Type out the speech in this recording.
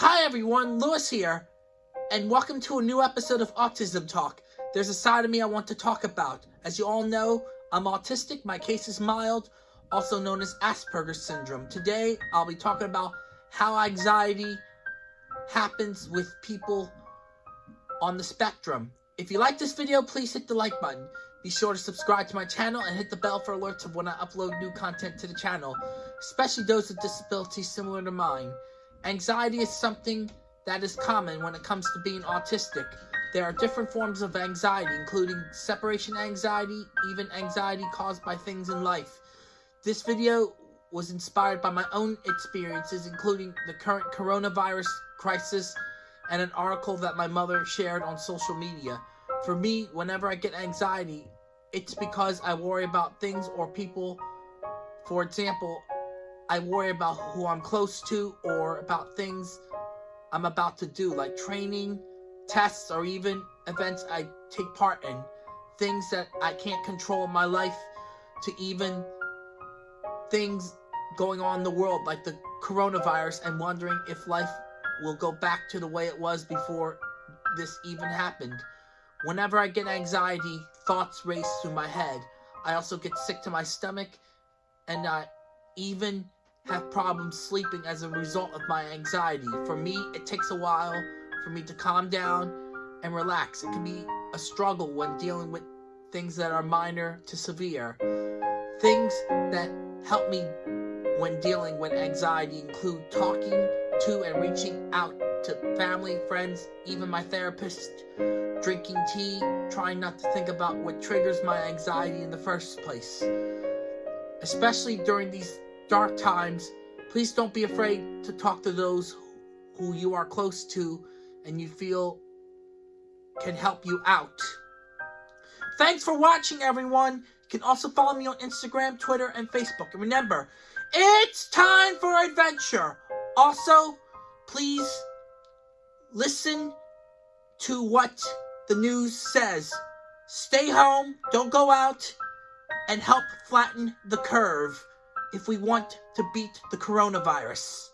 Hi everyone, Lewis here, and welcome to a new episode of Autism Talk. There's a side of me I want to talk about. As you all know, I'm autistic, my case is mild, also known as Asperger's syndrome. Today, I'll be talking about how anxiety happens with people on the spectrum. If you like this video, please hit the like button. Be sure to subscribe to my channel and hit the bell for alerts of when I upload new content to the channel, especially those with disabilities similar to mine. Anxiety is something that is common when it comes to being autistic. There are different forms of anxiety, including separation anxiety, even anxiety caused by things in life. This video was inspired by my own experiences, including the current coronavirus crisis and an article that my mother shared on social media. For me, whenever I get anxiety, it's because I worry about things or people. For example, I worry about who I'm close to or about things I'm about to do, like training, tests, or even events I take part in. Things that I can't control in my life, to even things going on in the world, like the coronavirus, and wondering if life will go back to the way it was before this even happened. Whenever I get anxiety, thoughts race through my head. I also get sick to my stomach, and I even have problems sleeping as a result of my anxiety. For me, it takes a while for me to calm down and relax. It can be a struggle when dealing with things that are minor to severe. Things that help me when dealing with anxiety include talking to and reaching out to family, friends, even my therapist, drinking tea, trying not to think about what triggers my anxiety in the first place. Especially during these dark times, please don't be afraid to talk to those who you are close to and you feel can help you out. Thanks for watching, everyone. You can also follow me on Instagram, Twitter, and Facebook. And remember, it's time for adventure. Also, please listen to what the news says. Stay home, don't go out, and help flatten the curve if we want to beat the coronavirus.